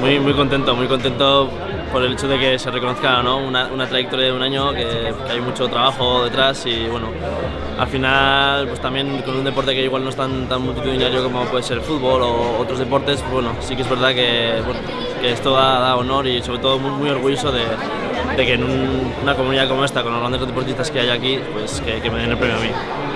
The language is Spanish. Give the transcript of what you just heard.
Muy, muy contento, muy contento por el hecho de que se reconozca ¿no? una, una, trayectoria de un año, que, que, hay mucho trabajo detrás y bueno, al final pues también con un deporte que igual no es tan, tan multitudinario como puede ser el fútbol o otros deportes, pues bueno, sí que es verdad que, bueno, que esto da, da, honor y sobre todo muy, muy orgulloso de, de que en un, una comunidad como esta, con los grandes deportistas que hay aquí, pues que, que me den el premio a mí.